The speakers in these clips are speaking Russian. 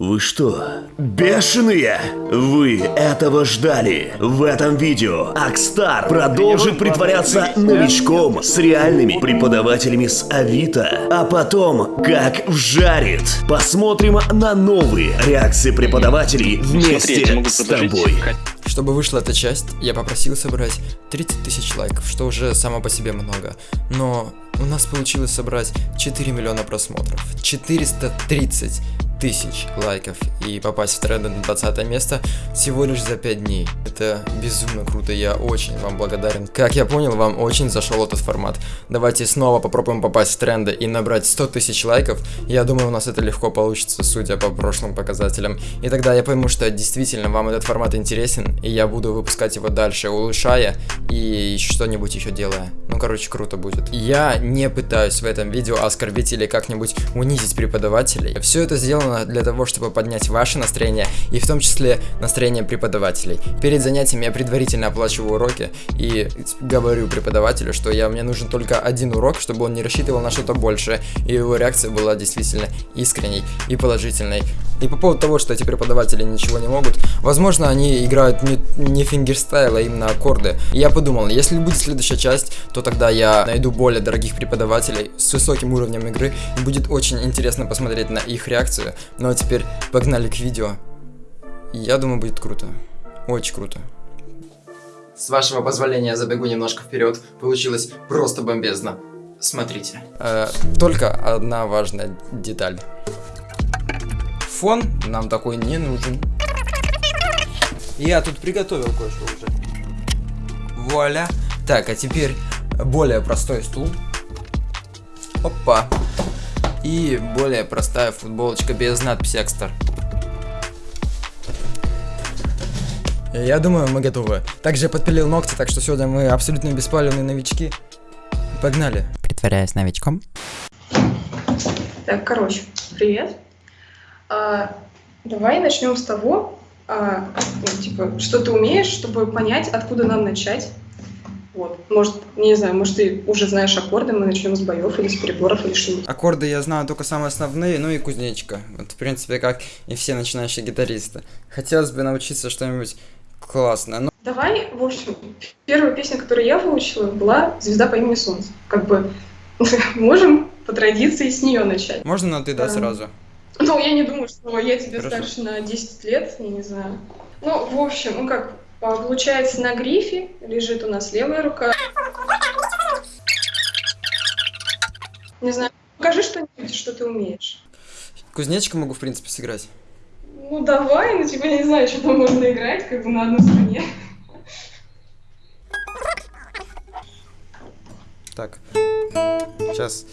Вы что, бешеные? Вы этого ждали? В этом видео Акстар продолжит притворяться новичком с реальными преподавателями с Авито, а потом как вжарит. Посмотрим на новые реакции преподавателей вместе я тебе с тобой. Чтобы вышла эта часть, я попросил собрать 30 тысяч лайков, что уже само по себе много. Но у нас получилось собрать 4 миллиона просмотров, 430 тысяч лайков и попасть в тренды на 20 место всего лишь за 5 дней. Это безумно круто, я очень вам благодарен. Как я понял, вам очень зашел этот формат. Давайте снова попробуем попасть в тренды и набрать 100 тысяч лайков. Я думаю, у нас это легко получится, судя по прошлым показателям. И тогда я пойму, что действительно вам этот формат интересен, и я буду выпускать его дальше, улучшая и что-нибудь еще делая. Ну, короче, круто будет. Я не пытаюсь в этом видео оскорбить или как-нибудь унизить преподавателей. Все это сделано для того, чтобы поднять ваше настроение, и в том числе настроение преподавателей. Перед занятием я предварительно оплачиваю уроки и говорю преподавателю, что я, мне нужен только один урок, чтобы он не рассчитывал на что-то большее, и его реакция была действительно искренней и положительной. И по поводу того, что эти преподаватели ничего не могут, возможно, они играют не, не fingerstyle, а именно аккорды. И я подумал, если будет следующая часть, то тогда я найду более дорогих преподавателей с высоким уровнем игры, и будет очень интересно посмотреть на их реакцию. Ну а теперь погнали к видео. Я думаю, будет круто. Очень круто. С вашего позволения забегу немножко вперед. Получилось просто бомбезно. Смотрите. Э, только одна важная деталь. Фон нам такой не нужен. Я тут приготовил кое-что уже. Вуаля. Так, а теперь более простой стул. Опа. И более простая футболочка без надписи Экстар. Я думаю, мы готовы. Также я подпилил ногти, так что сегодня мы абсолютно беспалевные новички. Погнали. Притворяясь новичком. Так, короче, привет. А, давай начнем с того, а, ну, типа, что ты умеешь, чтобы понять, откуда нам начать. Вот. Может, не знаю, может, ты уже знаешь аккорды, мы начнем с боев или с переборов или что-нибудь. Аккорды я знаю только самые основные, ну и кузнечика. Вот, в принципе, как и все начинающие гитаристы. Хотелось бы научиться что-нибудь классное. Ну, Давай, в общем, первая песня, которую я выучила, была «Звезда по имени Солнце». Как бы можем по традиции с нее начать. можно на ты, да, Да. сразу? Ну, я не думаю, что я тебе Хорошо. старше на 10 лет, я не знаю. Ну, в общем, ну как, получается, на грифе лежит у нас левая рука. Не знаю, покажи что-нибудь, что ты умеешь. Кузнечика могу, в принципе, сыграть. Ну, давай, ну, типа, я не знаю, что там можно играть, как бы на одной струне. Так. Сейчас.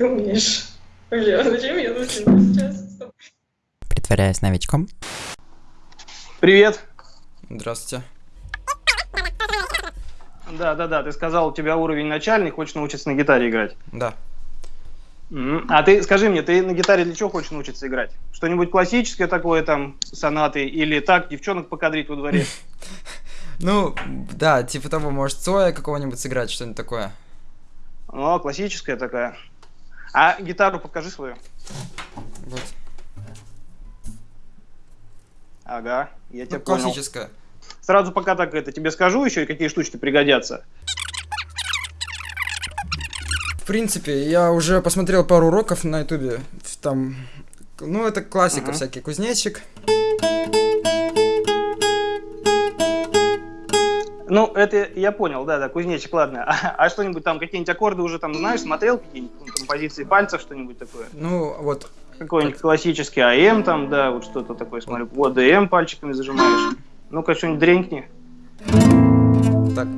Если ты умеешь? Вообще, а зачем я тут сейчас? Стоп. Притворяясь новичком. Привет. Здравствуйте. Да, да, да, ты сказал, у тебя уровень начальный, хочешь научиться на гитаре играть. Да. А ты скажи мне, ты на гитаре для чего хочешь научиться играть? Что-нибудь классическое такое, там, сонаты, или так, девчонок покадрить во дворе? Ну, да, типа того, может, Цоя какого-нибудь сыграть, что-нибудь такое. О, классическая такая. А гитару покажи свою. Вот. Ага, я тебя Ну, понял. классическая. Сразу пока так это тебе скажу еще, и какие штучки пригодятся. В принципе, я уже посмотрел пару уроков на ютубе. Там, ну, это классика Ага. всякий. Кузнечик. Ну, это я понял, да, да, кузнечик, ладно. А, а что-нибудь там, какие-нибудь аккорды уже там знаешь, смотрел, какие-нибудь ну, композиции пальцев, что-нибудь такое? Ну, вот. Какой-нибудь классический АМ там, да, вот что-то такое, смотрю. Вот ДМ пальчиками зажимаешь. Ну-ка, что-нибудь дренькни. Так.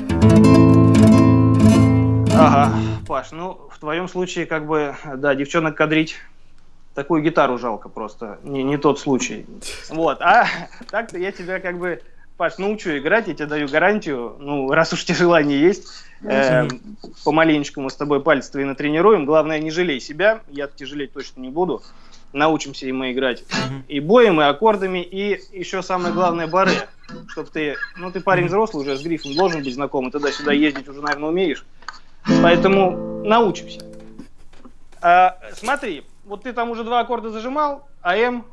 Ага, Паш, ну, в твоем случае, как бы, да, девчонок кадрить такую гитару жалко просто. Не, не тот случай. Вот, а так-то я тебя как бы Паш, научу играть, я тебе даю гарантию. Ну, раз уж тебе желание есть, э, помаленечку мы с тобой пальцы твои натренируем. Главное, не жалей себя, я тебе жалеть точно не буду. Научимся и мы играть и боем, и аккордами, и еще самое главное, бары. Чтоб ты, ну ты парень взрослый уже, с грифом должен быть знаком, и туда-сюда ездить уже, наверное, умеешь. Поэтому научимся. А, смотри, вот ты там уже два аккорда зажимал, а М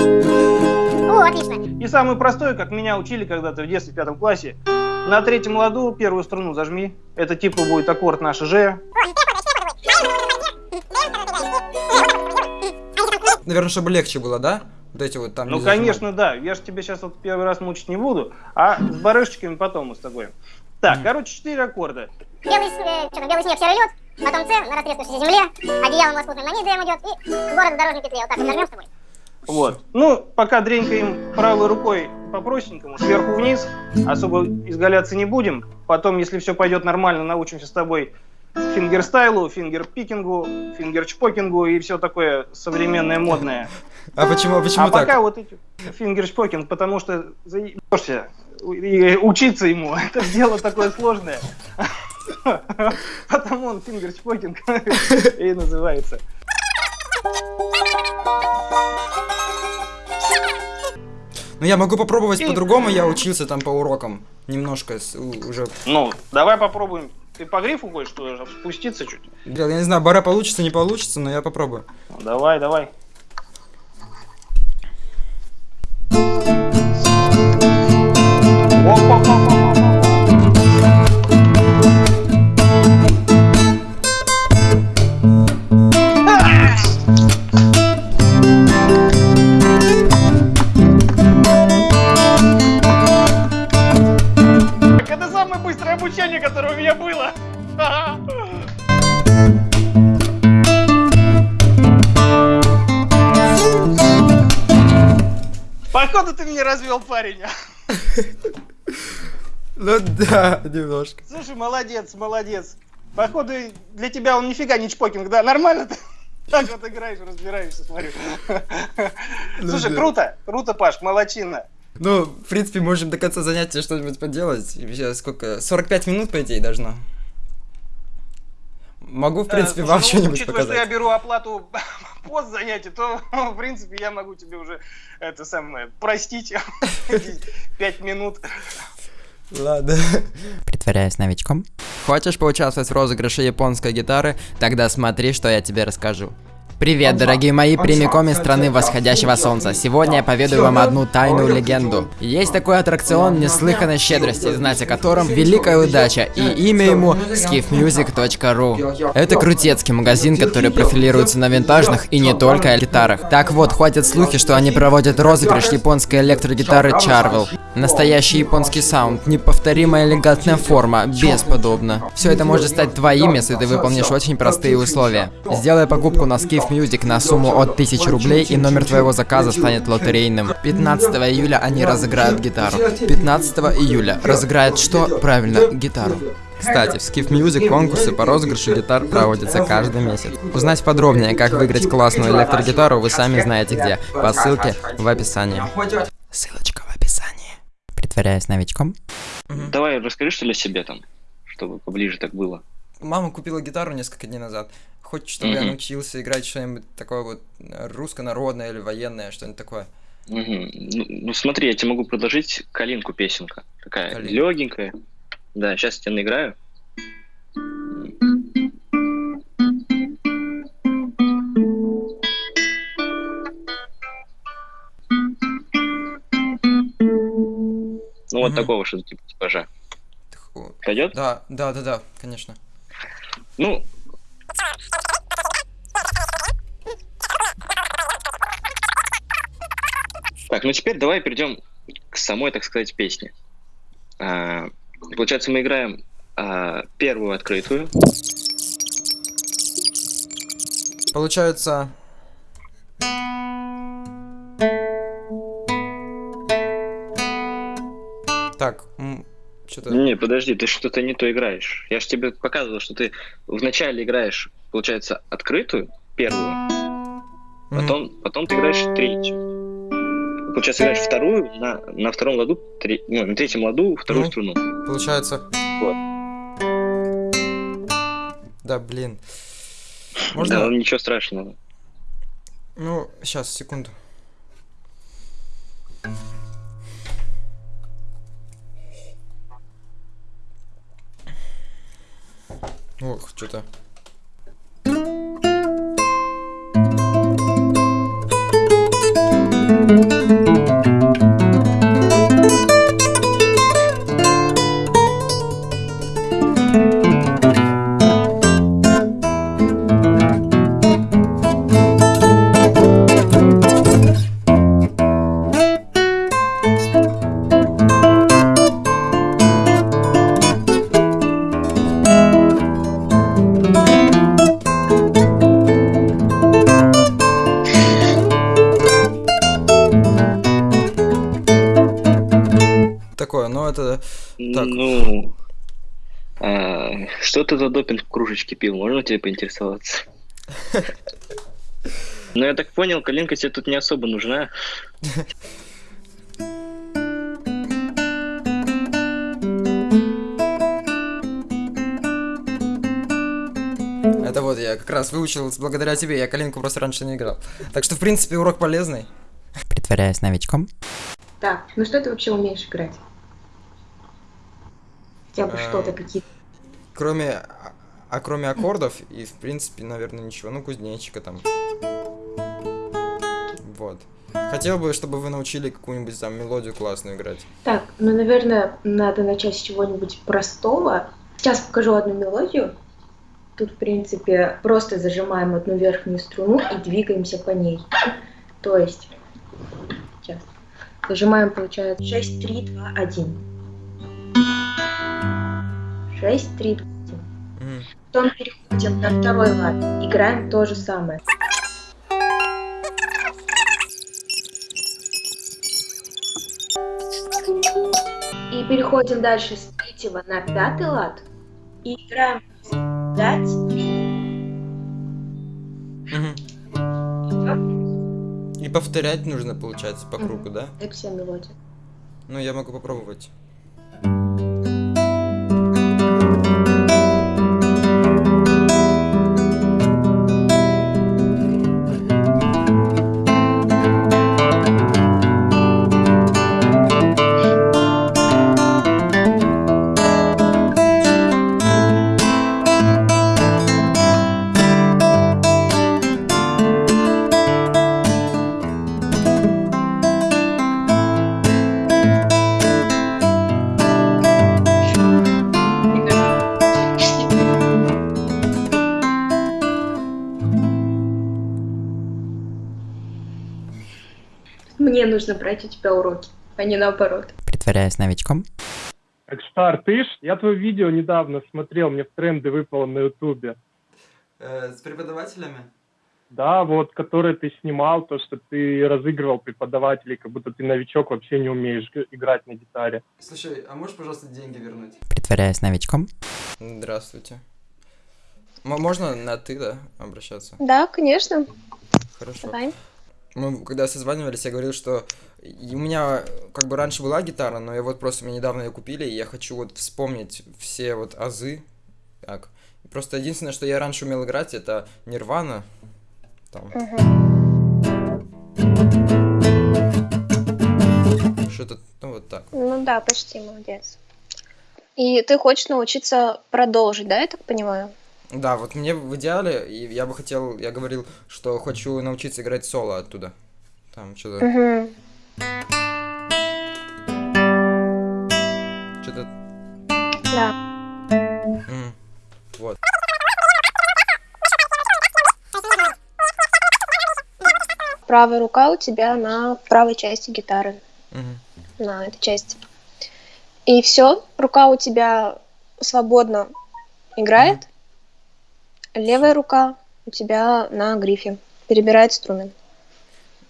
О, отлично. И самый простой, как меня учили когда-то в детстве в пятом классе, на третьем ладу первую струну зажми. Это типа будет аккорд наш Ж. Наверное, чтобы легче было, да? Вот эти вот там Ну, конечно, да. Я же тебе сейчас вот первый раз мучить не буду, а с барышечками потом мы с тобой. Так, Мгм. короче, четыре аккорда. Белый, с- э, что там, белый снег, серый лед, потом С на растрескавшейся земле, одеялом лоскутным на дрем идет, и город в дорожной петле. Вот так вот нажмем с тобой. Вот. Ну, пока дренькаем правой рукой по простенькому, сверху вниз, особо изгаляться не будем. Потом, если все пойдет нормально, научимся с тобой fingerstyle у, fingerpicking у, фингерчпокингу и все такое современное, модное. А почему, а почему а так? пока вот эти фингерчпокинг, потому что заебешься и учиться ему. Это дело такое сложное. Потому он фингершпокинг и называется. Ну, я могу попробовать по-другому, я учился там по урокам. Немножко с- у- уже... Ну, давай попробуем. Ты по грифу хочешь что спуститься чуть? Блин, я не знаю, бара получится, не получится, но я попробую. Ну, Давай, давай. Походу ты меня развел, парень. Ну да, немножко. Слушай, молодец, молодец. Походу для тебя он нифига не чпокинг, да? Нормально ты? Так вот играешь, разбираешься, смотрю. Слушай, да. круто, круто, Паш, молодчина. Ну, в принципе, можем до конца занятия что-нибудь поделать. Сейчас сколько? 45 минут, по идее, должно. Могу, в принципе, Э, вам слушай, ну, что-нибудь учитывая, что я показать. беру оплату пост занятий, то, в принципе, я могу тебе уже это самое простить. Пять минут. Ладно. Притворяюсь новичком. Хочешь поучаствовать в розыгрыше японской гитары? Тогда смотри, что я тебе расскажу. Привет, дорогие мои, прямиком из страны восходящего солнца. Сегодня я поведаю вам одну тайную легенду. Есть такой аттракцион неслыханной щедрости, знать о котором великая удача, и имя ему skiffmusic.ru. Это крутецкий магазин, который профилируется на винтажных и не только гитарах. Так вот, ходят слухи, что они проводят розыгрыш японской электрогитары Charvel. Настоящий японский саунд, неповторимая элегантная форма, бесподобно. Все это может стать твоим, если ты выполнишь очень простые условия. Сделай покупку на Skiff Music на сумму от 1000 рублей, и номер твоего заказа станет лотерейным. 15 июля они разыграют гитару. 15 июля разыграют что? Правильно, гитару. Кстати, в Skiff Music конкурсы по розыгрышу гитар проводятся каждый месяц. Узнать подробнее, как выиграть классную электрогитару, вы сами знаете где. По ссылке в описании. Ссылочка в описании. Притворяюсь новичком. Давай расскажи, что ли, о себе там, чтобы поближе так было. Мама купила гитару несколько дней назад. Хочет, чтобы я Мгм. научился играть что-нибудь такое вот э, русско-народное или военное, что-нибудь такое. Мгм. Ну, ну, смотри, я тебе могу предложить калинку песенка. Такая Калинка. легенькая. Да, сейчас я тебе наиграю. Ну, вот Мгм. такого что-то типа типажа. Пойдет? Да, да, да, да, конечно. Ну, Так, ну теперь давай перейдем к самой, так сказать, песне. А, получается, мы играем а, первую открытую. Получается... Так, что-то... Не, подожди, ты что-то не то играешь. Я же тебе показывал, что ты вначале играешь, получается, открытую, первую, потом, потом ты играешь третью. получается, играешь вторую, на, на втором ладу, три- ну, на третьем ладу вторую Ну. струну. Получается... Вот. Да, блин. Да, Можно? ну, ничего страшного. Ну, сейчас, секунду. Ох, что-то. Такое, Так. Ну, а, что ты за допинг в кружечке пил? Можно тебе поинтересоваться? Ну, я так понял, коленка тебе тут не особо нужна. Это вот я как раз выучил благодаря тебе, я коленку просто раньше не играл. Так что, в принципе, урок полезный. Притворяясь новичком. Так, ну что ты вообще умеешь играть? Хотя бы Э, что-то, какие-то. Кроме... А, а кроме аккордов и, в принципе, наверное, ничего. Ну, кузнечика там. Вот. Хотел бы, чтобы вы научили какую-нибудь там мелодию классную играть. Так, ну, наверное, надо начать с чего-нибудь простого. Сейчас покажу одну мелодию. Тут, в принципе, просто зажимаем одну верхнюю струну и двигаемся по ней. То есть, сейчас, зажимаем, получается, 6, 3, 2, 1. 6, 3, 2, 1. Мгм. Потом переходим на второй лад. Играем то же самое. И переходим дальше с третьего на пятый лад. И играем 5, Мгм. И повторять нужно, получается, по кругу, да? Это вся мелодия. Ну, я могу попробовать. Нужно брать у тебя уроки, а не наоборот. Притворяясь новичком. Экстар, ты ж? Я твое видео недавно смотрел, мне в тренды выпало на ютубе. Э, с преподавателями? Да, вот, который ты снимал, то, что ты разыгрывал преподавателей, как будто ты новичок, вообще не умеешь играть на гитаре. Слушай, а можешь, пожалуйста, деньги вернуть? Притворяясь новичком. Здравствуйте. М- можно на ты, да, обращаться? Да, конечно. Хорошо. Давай. Мы когда созванивались, я говорил, что у меня как бы раньше была гитара, но я вот просто мне недавно ее купили, и я хочу вот вспомнить все вот азы. Так. Просто единственное, что я раньше умел играть, это Нирвана. Там. Что-то, ну вот так. Ну да, почти молодец. И ты хочешь научиться продолжить, да, я так понимаю? Да, вот мне в идеале, и я бы хотел, я говорил, что хочу научиться играть соло оттуда. Там что-то, Угу. что-то, Да. м, вот. Правая рука у тебя на правой части гитары, Мгм. на этой части. И все, рука у тебя свободно играет. Левая рука у тебя на грифе. Перебирает струны.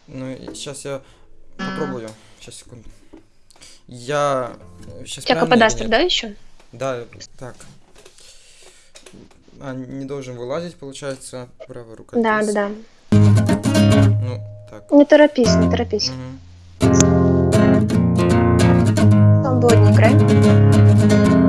Ну, сейчас я попробую. Сейчас, секунду. Я... Э, сейчас у тебя каподастер, да, еще? Да, так. А, не должен вылазить, получается, правая рука. Да, да, да. Ну, так. Не торопись, не торопись. Угу. Свободнее играй.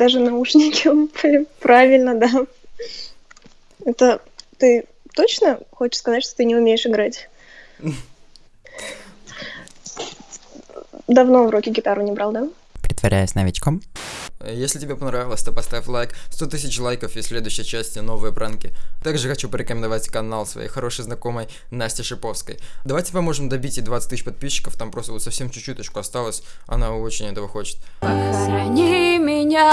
Даже наушники упали. Правильно, да. Это ты точно хочешь сказать, что ты не умеешь играть? Давно в руки гитару не брал, да? Притворяясь новичком. Если тебе понравилось, то поставь лайк, 100 тысяч лайков и в следующей части новые пранки. Также хочу порекомендовать канал своей хорошей знакомой Насти Шиповской. Давайте поможем добить ей 20 тысяч подписчиков, там просто вот совсем чуть-чуточку осталось, она очень этого хочет. Похорони меня,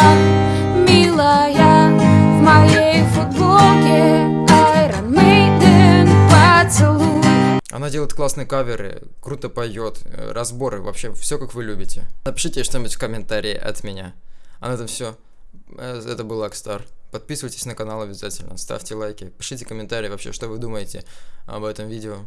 милая, в моей футболке Iron Maiden поцелуй. Она делает классные каверы, круто поет, э, разборы, вообще все как вы любите. Напишите что-нибудь в комментарии от меня. А на этом все. Это был Акстар. Подписывайтесь на канал обязательно, ставьте лайки, пишите комментарии вообще, что вы думаете об этом видео.